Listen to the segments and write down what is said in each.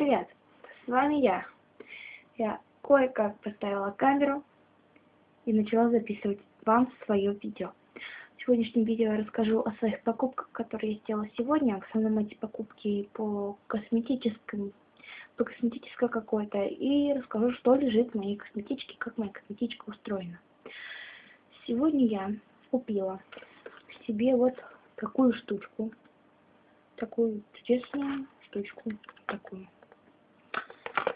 привет! С вами я. Я кое-как поставила камеру и начала записывать вам свое видео. В сегодняшнем видео я расскажу о своих покупках, которые я сделала сегодня. В основном эти покупки по косметическим, по косметической какой-то. И расскажу, что лежит в моей косметичке, как моя косметичка устроена. Сегодня я купила себе вот такую штучку. Такую чудесную штучку. Такую.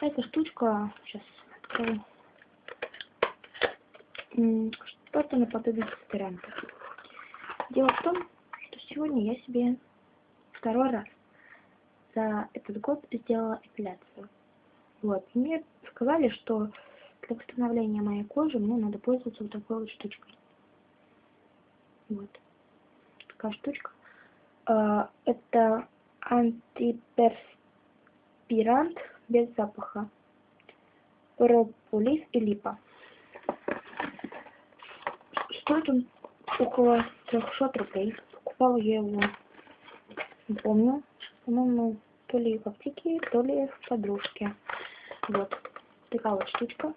Эта штучка, сейчас открою, что-то наподобие дезодоранта. Дело в том, что сегодня я себе второй раз за этот год сделала эпиляцию. Вот. Мне сказали, что для восстановления моей кожи мне надо пользоваться вот такой вот штучкой. Вот. Такая штучка. А, это антиперспирант без запаха. Прополис и липа. Стоит он около 300 рублей. Покупала я его, не помню, по-моему, то ли в аптеке, то ли в подружке. Вот. Такая вот штучка.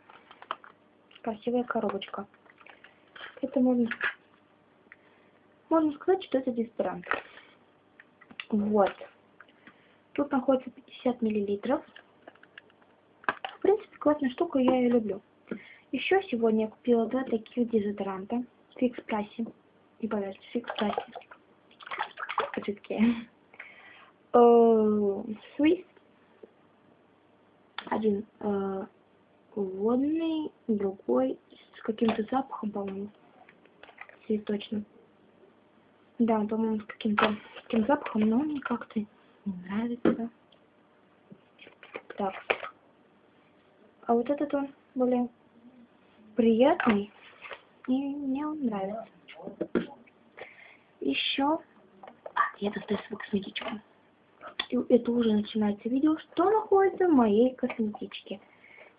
Красивая коробочка. Это можно, можно сказать, что это дезодорант. Вот. Тут находится 50 миллилитров. Классная штука, я ее люблю. Еще сегодня я купила два таких дезодоранта Фикс Прайсе. Не поверьте, Фикс Прайсе. Жидкие. Swiss. Один э, водный, другой с каким-то запахом, по-моему. Цветочным. Да, по-моему, с каким-то таким запахом, но мне как-то не нравится. Так. А вот этот он более приятный, и мне он нравится. Еще я достаю свою косметичку. И это уже начинается видео, что находится в моей косметичке.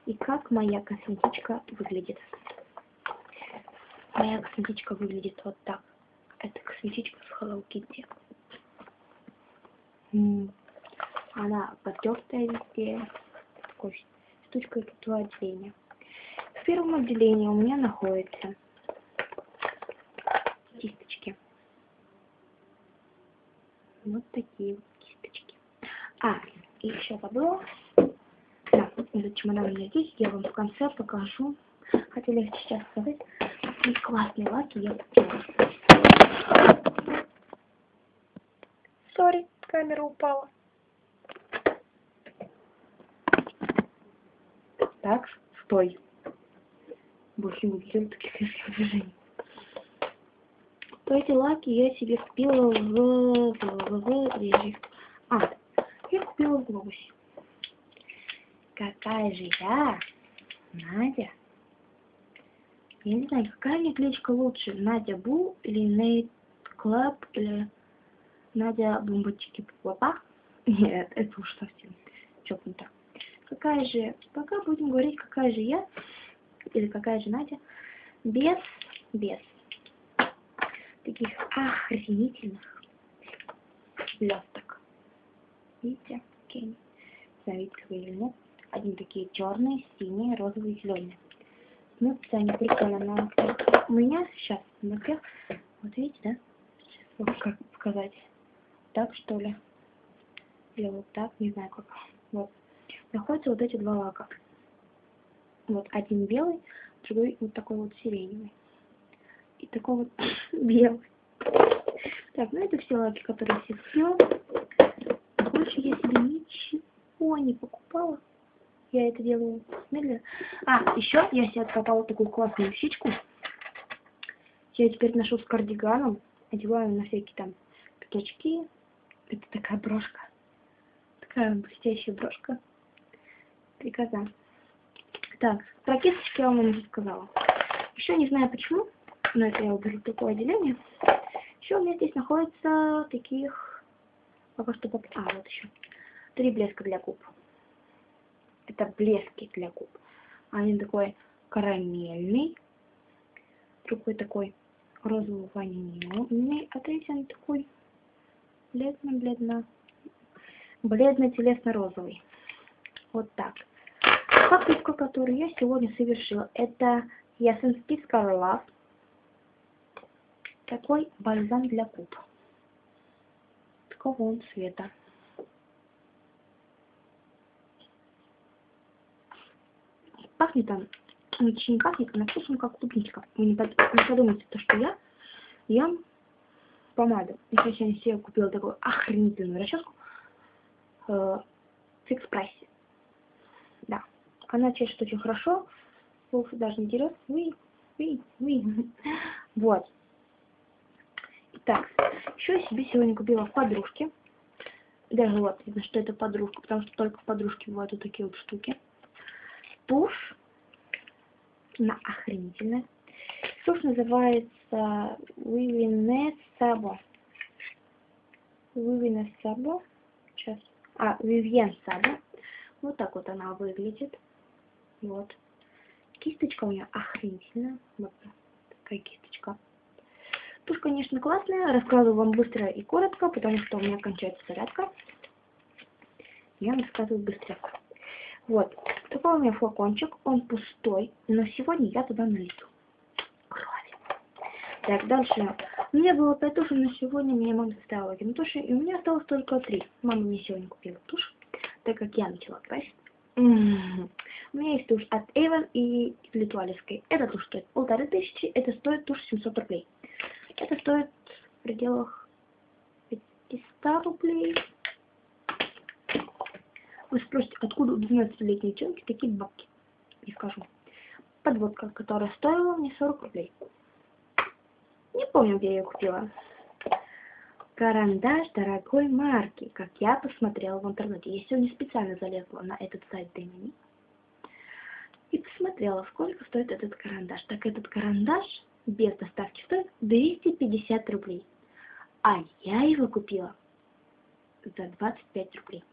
И как моя косметичка выглядит. Моя косметичка выглядит вот так. Это косметичка с Hello Kitty. Она потертая везде. Такой штучкой тут отделения. В первом отделении у меня находится кисточки. Вот такие вот кисточки. А, еще забыла. Да, этот чемодан у меня здесь. Я вам в конце покажу. Хотела сейчас сказать, какие классные лаки я купила. Sorry, камера упала. Так, стой. Больше не делаю таких резких движений. То эти лаки я себе купила в... в... в... в... А, я купила в Глобусе. Какая же я, Надя? Я не знаю, какая мне кличка лучше, Надя Бу или Нейт Клаб или Надя бомбочки папа? Нет, это уж совсем чокнуто. Какая же, пока будем говорить, какая же я, или какая же Надя, без, без таких охренительных блесток. Видите? Окей. Знаете, как или нет? Один такие черные, синие, розовые, зеленые. Ну, они прикольно на У меня сейчас на вот видите, да? Вот как показать так, что ли. Или вот так, не знаю как. Вот. Находятся вот эти два лака. Вот один белый, другой вот такой вот сиреневый. И такой вот белый. Так, ну это все лаки, которые все все. Больше я себе ничего не покупала. Я это делаю медленно. А, еще я себе откопала такую классную вещичку. Я теперь ношу с кардиганом. Одеваю на всякие там пятачки, это такая брошка. Такая блестящая брошка. Приказа. Так, про кисточки я вам уже сказала. Еще не знаю почему, но это я уберу такое отделение. Еще у меня здесь находится таких... Пока что... А, вот еще. Три блеска для губ. Это блески для губ. Один такой карамельный. Другой такой розово-ванильный. А третий такой бледно-бледно, бледно-телесно-розовый. Вот так. Покупка, которую я сегодня совершила, это Ясенский Скарлав. Такой бальзам для губ. Такого он цвета. Пахнет он, очень не пахнет, на вкус он как клубничка. Вы не, под, не подумайте, то, что я ем помаду. Я сегодня себе купила такую охренительную расческу э, в экспрессе. Да. Она чешет очень хорошо. Волосы даже не дерет. Уи, уи, уи. Вот. Итак, еще я себе сегодня купила в подружке. Даже вот видно, что это подружка, потому что только в подружке бывают вот такие вот штуки. Тушь. Она охренительная. Тушь называется Вивине Сабо. Вивине Сабо. Сейчас. А, Вивьен Сабо. Вот так вот она выглядит. Вот. Кисточка у нее охренительная. Вот такая кисточка. Тушь, конечно, классная. Рассказываю вам быстро и коротко, потому что у меня кончается зарядка. Я рассказываю быстро. Вот. Такой у меня флакончик. Он пустой. Но сегодня я туда налью крови. Так, дальше. Меня было 5 тушей, но сегодня мне мама заставила один туши. И у меня осталось только 3. Мама мне сегодня купила тушь, так как я начала красить. У меня есть тушь от Avon и Литуалевской. Эта тушь стоит полторы тысячи, это стоит тушь 700 рублей. Это стоит в пределах 500 рублей. Вы спросите, откуда у 12-летней девчонки такие бабки? Не скажу. Подводка, которая стоила мне 40 рублей. Не помню, где я ее купила. Карандаш дорогой марки, как я посмотрела в интернете. Я сегодня специально залезла на этот сайт Дэмини и посмотрела, сколько стоит этот карандаш. Так этот карандаш без доставки стоит 250 рублей. А я его купила за 25 рублей.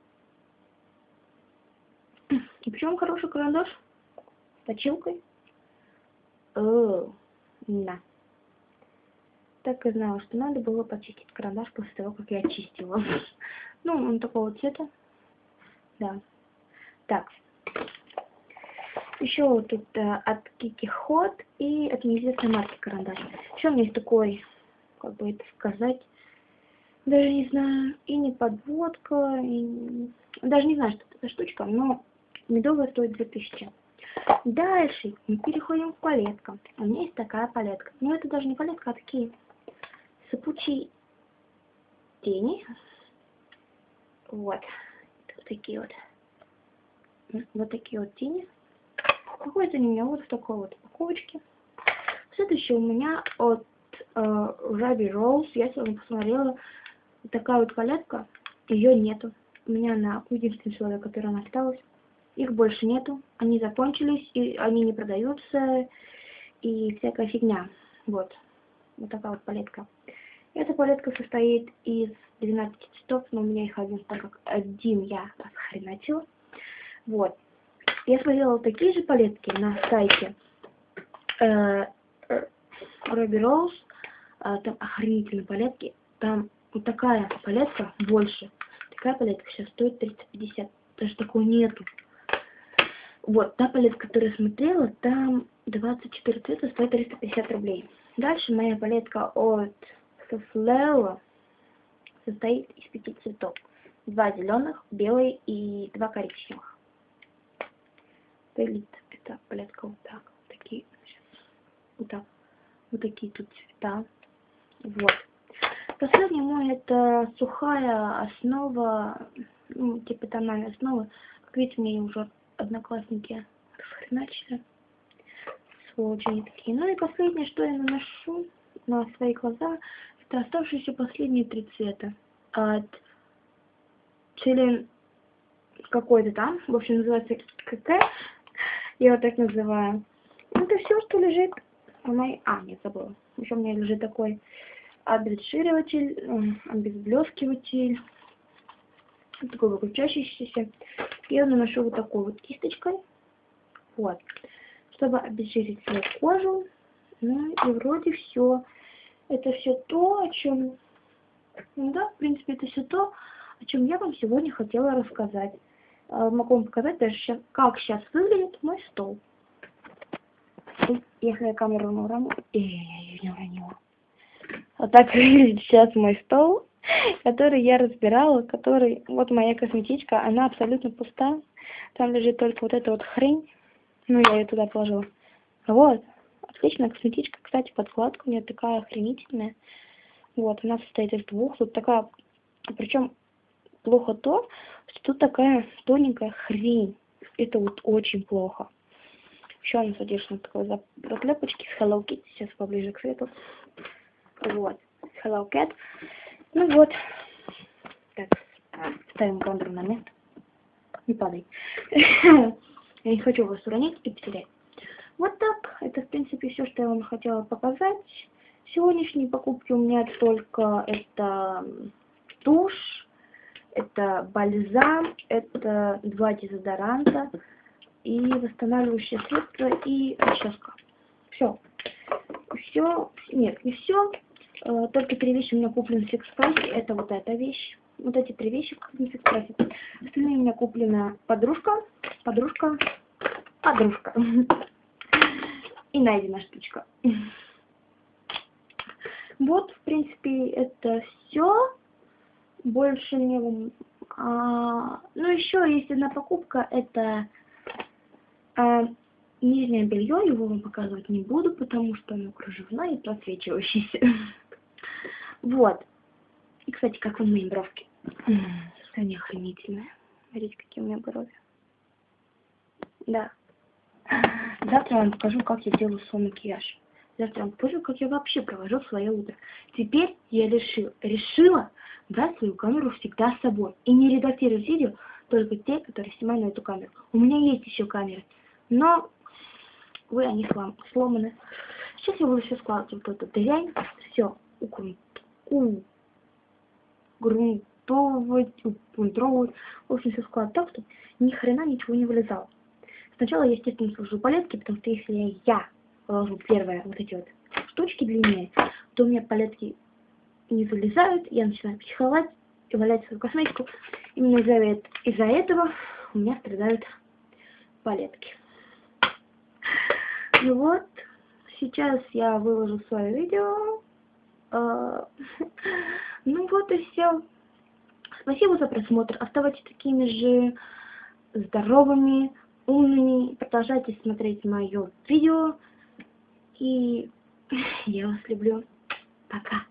И причем хороший карандаш с точилкой. О, на так и знала, что надо было почистить карандаш после того, как я очистила. ну, он такого цвета. Да. Так. Еще вот тут э, от Kiki Hot и от неизвестной марки карандаш. Еще у меня есть такой, как бы это сказать, даже не знаю, и не подводка, и... даже не знаю, что это за штучка, но медовая стоит 2000. Дальше мы переходим к палеткам. У меня есть такая палетка. Но это даже не палетка, а такие сыпучей тени. Вот. Вот такие вот. Вот такие вот тени. Находятся они у меня вот в такой вот упаковочке. Следующее у меня от э, Ruby Rose. Я сегодня посмотрела. Такая вот палетка. Ее нету. У меня она единственный человек, который она осталась. Их больше нету. Они закончились, и они не продаются. И всякая фигня. Вот. Вот такая вот палетка. Эта палетка состоит из 12 цветов, но у меня их один, так как один я расхреначила. Вот. Я смотрела такие же палетки на сайте э, Ruby Rose. Э, там охренительные палетки. Там вот такая палетка больше. Такая палетка сейчас стоит 350. Даже такой нету. Вот, та палетка, которую я смотрела, там 24 цвета стоит 350 рублей. Дальше моя палетка от Суфлео состоит из пяти цветов. Два зеленых, белый и два коричневых. Пелит. Это палетка вот так. Вот такие. Вот так. Вот такие тут цвета. Вот. Последний мой это сухая основа, ну, типа тональная основа. Как видите, мне уже одноклассники расхреначили. Сволочи такие. Ну и последнее, что я наношу на свои глаза, это оставшиеся последние три цвета. От Челин какой-то там, в общем, называется КК, я вот так называю. Это все, что лежит в моей... А, нет, забыла. Еще у меня лежит такой обезжириватель, обезблескиватель, такой выключающийся. Я наношу вот такой вот кисточкой, вот, чтобы обезжирить свою кожу. Ну и вроде все. Это все то, о чем... Ну да, в принципе, это все то, о чем я вам сегодня хотела рассказать. э, могу вам показать даже сейчас, как сейчас выглядит мой стол. Если я камеру не уроню... Эй, не уронила. Вот так выглядит сейчас мой стол, который я разбирала, который... Вот моя косметичка, она абсолютно пуста. Там лежит только вот эта вот хрень. Ну, я ее туда положила. Вот. Отличная косметичка. Кстати, подкладка у меня такая охренительная. Вот, она состоит из двух. Тут такая... Причем плохо то, что тут такая тоненькая хрень. Это вот очень плохо. Еще она содержит такой заклепочки с Hello Kitty. Сейчас поближе к свету. Вот. Hello Cat. Ну вот. Так, ставим камеру на место. Не падай. Я не хочу вас уронить и потерять. Вот так. Это, в принципе, все, что я вам хотела показать. Сегодняшние покупки у меня только это тушь, это бальзам, это два дезодоранта и восстанавливающее средство и расческа. Все. Все. Нет, не все. Э, только три вещи у меня куплены в Фикспрессе. Это вот эта вещь. Вот эти три вещи в Фикспрессе. Остальные у меня куплена подружка, подружка, подружка. И найдена штучка. Вот, в принципе, это все. Больше не... А, ну, еще есть одна покупка. Это а, нижнее белье. Его вам показывать не буду, потому что оно кружевное и просвечивающееся. Вот. И, кстати, как вам мои бровки? Они охренительные. Смотрите, какие у меня брови. Да. Завтра я вам покажу, как я делаю свой макияж. Завтра я вам покажу, как я вообще провожу свое утро. Теперь я решил, решила брать свою камеру всегда с собой. И не редактировать видео, только те, которые снимаю на эту камеру. У меня есть еще камеры, но вы они слом, сломаны. Сейчас я буду все складывать вот эту дрянь, все грунтовать, упунтровывать, в общем, все складывать так, чтобы ни хрена ничего не вылезало. Сначала я, естественно, сложу палетки, потому что если я положу первые вот эти вот штучки длиннее, то у меня палетки не вылезают, я начинаю психовать и валять свою косметику. Именно из-за из этого у меня страдают палетки. Ну вот, сейчас я выложу свое видео. А, ну вот и все. Спасибо за просмотр. Оставайтесь такими же здоровыми, умными. Продолжайте смотреть мое видео. И я вас люблю. Пока.